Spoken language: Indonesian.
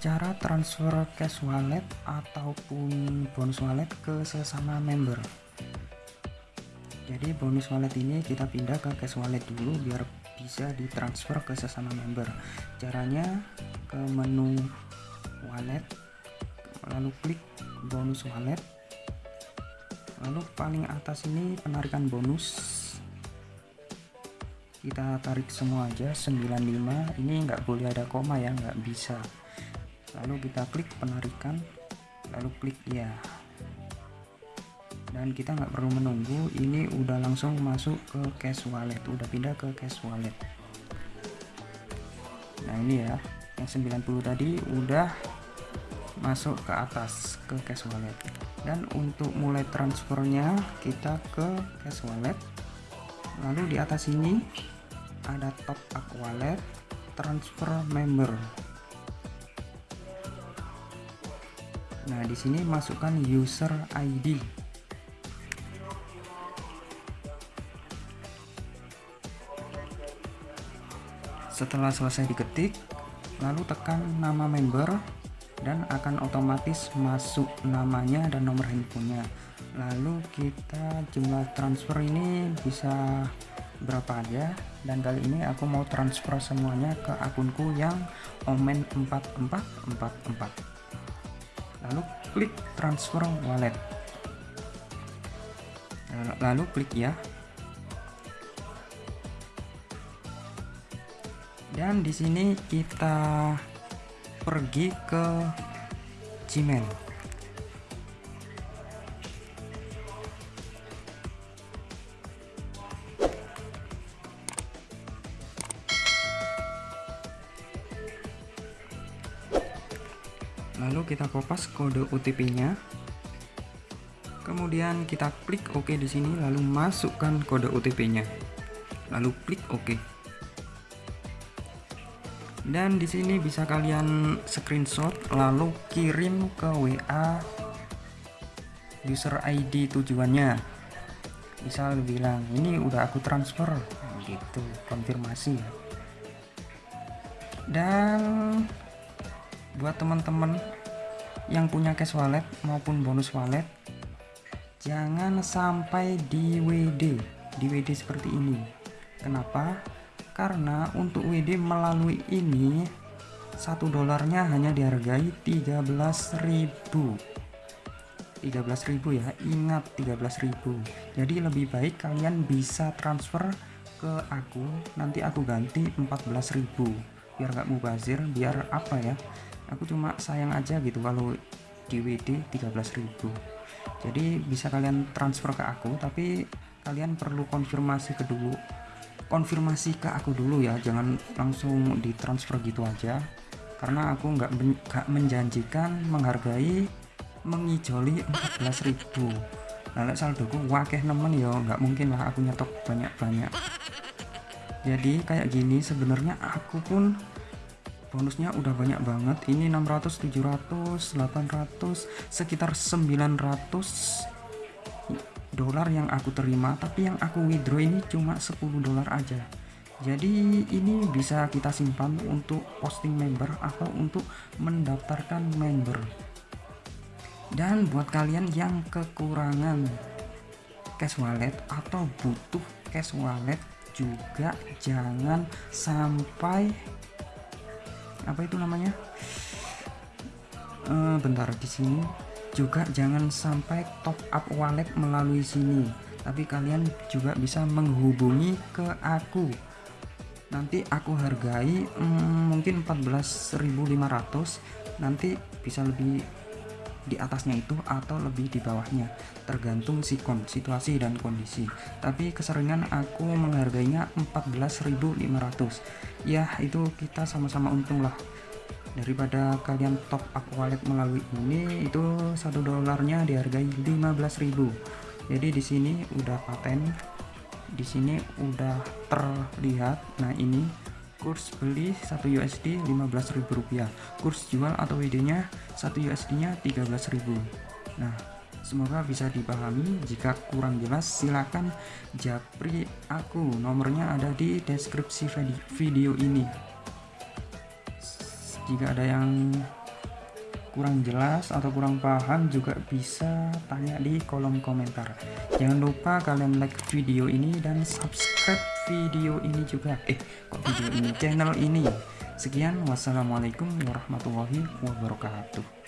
cara transfer cash wallet ataupun bonus wallet ke sesama member. Jadi bonus wallet ini kita pindah ke cash wallet dulu biar bisa ditransfer ke sesama member. Caranya ke menu wallet lalu klik bonus wallet. Lalu paling atas ini penarikan bonus. Kita tarik semua aja 95 ini nggak boleh ada koma ya nggak bisa lalu kita klik penarikan. Lalu klik ya. Dan kita nggak perlu menunggu. Ini udah langsung masuk ke cash wallet. Udah pindah ke cash wallet. Nah ini ya. Yang 90 tadi udah masuk ke atas ke cash wallet. Dan untuk mulai transfernya kita ke cash wallet. Lalu di atas ini ada top up wallet transfer member nah di sini masukkan user ID setelah selesai diketik lalu tekan nama member dan akan otomatis masuk namanya dan nomor handphonenya. Lalu kita jumlah transfer ini bisa berapa aja? Dan kali ini aku mau transfer semuanya ke akunku yang omen 4444 lalu klik transfer wallet. Lalu klik ya. Dan di sini kita pergi ke Gmail lalu kita kopas kode OTP nya kemudian kita klik OK di sini lalu masukkan kode OTP nya lalu klik OK. Dan di sini bisa kalian screenshot lalu kirim ke WA user ID tujuannya. Misal bilang ini udah aku transfer gitu konfirmasi ya. Dan buat teman-teman yang punya cash wallet maupun bonus wallet jangan sampai di WD di WD seperti ini. Kenapa? Karena untuk WD melalui ini satu dolarnya hanya dihargai 13.000 13.000 ya ingat 13.000 jadi lebih baik kalian bisa transfer ke aku nanti aku ganti 14.000 biar gak mubazir biar apa ya aku cuma sayang aja gitu kalau di WD 13.000 jadi bisa kalian transfer ke aku tapi kalian perlu konfirmasi kedua konfirmasi ke aku dulu ya jangan langsung ditransfer gitu aja. Karena aku nggak men menjanjikan menghargai mengijoli 14.000 nah saldoku wakeh nemen ya nggak mungkin lah aku nyetok banyak-banyak jadi kayak gini sebenarnya aku pun bonusnya udah banyak banget. Ini 600 700 800 sekitar 900 dolar yang aku terima. Tapi yang aku withdraw ini cuma 10 dolar aja. Jadi ini bisa kita simpan untuk posting member atau untuk mendaftarkan member. Dan buat kalian yang kekurangan cash wallet atau butuh cash wallet juga jangan sampai apa itu namanya? Uh, bentar di sini juga jangan sampai top up wallet melalui sini tapi kalian juga bisa menghubungi ke aku. Nanti aku hargai hmm, mungkin 14.500 nanti bisa lebih di atasnya itu atau lebih di bawahnya tergantung sikon situasi dan kondisi. Tapi keseringan aku menghargainya 14.500 ya itu kita sama-sama untung lah daripada kalian top up wallet melalui ini itu satu dolarnya dihargai 15.000 jadi di sini udah paten di sini udah terlihat. Nah ini kurs beli 1 USD 15.000 rupiah. Kurs jual atau WD nya 1 USD nya 13.000 nah semoga bisa dipahami. Jika kurang jelas silahkan japri aku. Nomornya ada di deskripsi video ini. Jika ada yang kurang jelas atau kurang paham juga bisa tanya di kolom komentar. Jangan lupa kalian like video ini dan subscribe video ini juga. Eh kok video ini? Channel ini. Sekian. Wassalamualaikum warahmatullahi wabarakatuh